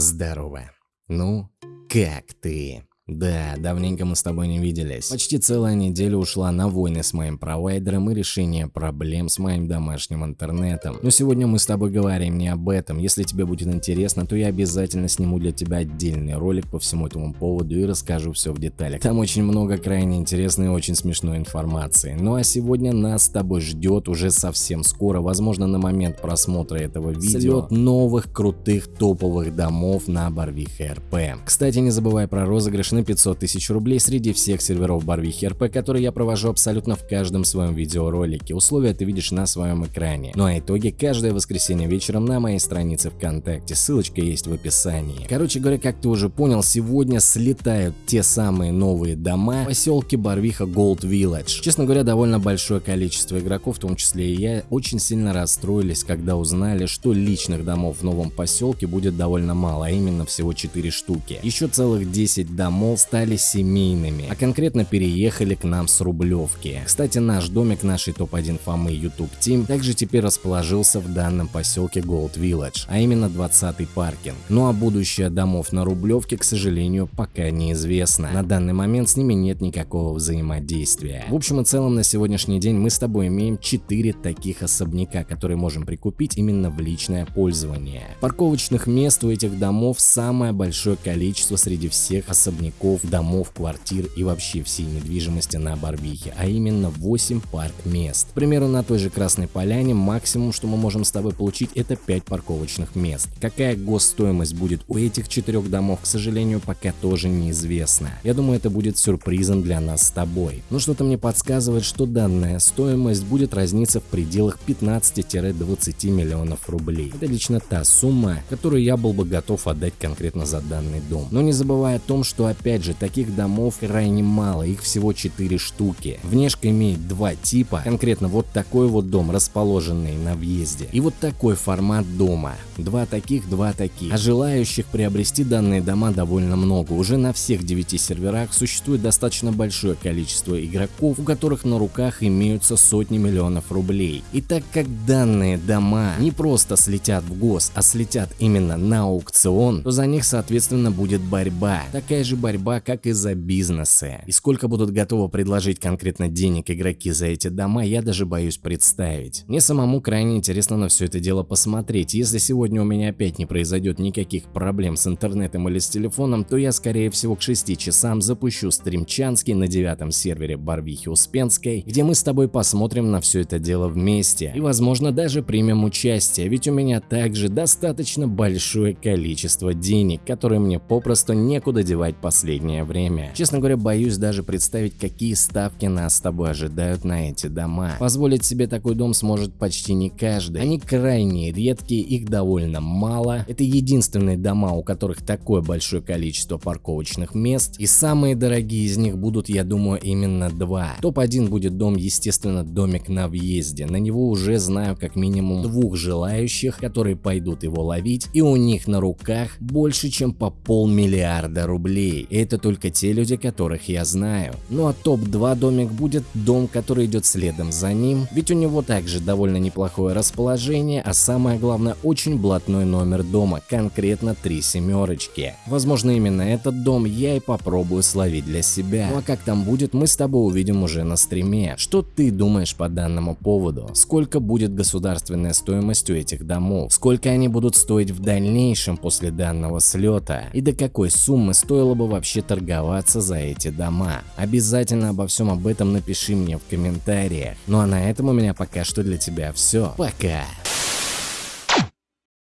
Здорово. Ну, как ты? Да, давненько мы с тобой не виделись. Почти целая неделя ушла на войны с моим провайдером и решение проблем с моим домашним интернетом. Но сегодня мы с тобой говорим не об этом. Если тебе будет интересно, то я обязательно сниму для тебя отдельный ролик по всему этому поводу и расскажу все в деталях. Там очень много крайне интересной и очень смешной информации. Ну а сегодня нас с тобой ждет уже совсем скоро, возможно на момент просмотра этого видео, слет новых крутых топовых домов на Барвиха РП. Кстати, не забывай про розыгрыш на 500 тысяч рублей среди всех серверов Барвихи РП, которые я провожу абсолютно в каждом своем видеоролике. Условия ты видишь на своем экране. Ну а итоги каждое воскресенье вечером на моей странице ВКонтакте. Ссылочка есть в описании. Короче говоря, как ты уже понял, сегодня слетают те самые новые дома в поселке Барвиха Gold Village. Честно говоря, довольно большое количество игроков, в том числе и я, очень сильно расстроились, когда узнали, что личных домов в новом поселке будет довольно мало, а именно всего 4 штуки. Еще целых 10 домов мол, стали семейными, а конкретно переехали к нам с Рублевки. Кстати, наш домик нашей топ-1 фамы YouTube Team также теперь расположился в данном поселке Gold Village, а именно 20-й паркинг. Ну а будущее домов на Рублевке, к сожалению, пока неизвестно. На данный момент с ними нет никакого взаимодействия. В общем и целом на сегодняшний день мы с тобой имеем 4 таких особняка, которые можем прикупить именно в личное пользование. Парковочных мест у этих домов самое большое количество среди всех особняков особняков, домов, квартир и вообще всей недвижимости на Барвихе, а именно 8 парк-мест. К примеру, на той же Красной Поляне максимум, что мы можем с тобой получить, это 5 парковочных мест. Какая госстоимость будет у этих четырех домов, к сожалению, пока тоже неизвестно. Я думаю, это будет сюрпризом для нас с тобой. Но что-то мне подсказывает, что данная стоимость будет разниться в пределах 15-20 миллионов рублей. Это лично та сумма, которую я был бы готов отдать конкретно за данный дом. Но не забывая о том, что опять же, таких домов крайне мало, их всего 4 штуки. Внешка имеет два типа, конкретно вот такой вот дом, расположенный на въезде, и вот такой формат дома. Два таких, два таких. А желающих приобрести данные дома довольно много. Уже на всех 9 серверах существует достаточно большое количество игроков, у которых на руках имеются сотни миллионов рублей. И так как данные дома не просто слетят в гос, а слетят именно на аукцион, то за них соответственно будет борьба. Такая же борьба борьба, как и за бизнесы. И сколько будут готовы предложить конкретно денег игроки за эти дома, я даже боюсь представить. Мне самому крайне интересно на все это дело посмотреть. Если сегодня у меня опять не произойдет никаких проблем с интернетом или с телефоном, то я скорее всего к 6 часам запущу стримчанский на девятом сервере Барвихи Успенской, где мы с тобой посмотрим на все это дело вместе и возможно даже примем участие, ведь у меня также достаточно большое количество денег, которые мне попросту некуда девать последние последнее время. Честно говоря, боюсь даже представить, какие ставки нас с тобой ожидают на эти дома. Позволить себе такой дом сможет почти не каждый. Они крайне редкие, их довольно мало. Это единственные дома, у которых такое большое количество парковочных мест. И самые дорогие из них будут, я думаю, именно два. Топ-1 будет дом, естественно, домик на въезде. На него уже знаю как минимум двух желающих, которые пойдут его ловить. И у них на руках больше, чем по полмиллиарда рублей. И это только те люди, которых я знаю. Ну а топ-2 домик будет дом, который идет следом за ним, ведь у него также довольно неплохое расположение, а самое главное очень блатной номер дома, конкретно три семерочки. Возможно именно этот дом я и попробую словить для себя. Ну а как там будет, мы с тобой увидим уже на стриме. Что ты думаешь по данному поводу? Сколько будет государственная стоимость у этих домов? Сколько они будут стоить в дальнейшем после данного слета? И до какой суммы стоило бы вообще вообще торговаться за эти дома? Обязательно обо всем об этом напиши мне в комментариях. Ну а на этом у меня пока что для тебя все. Пока!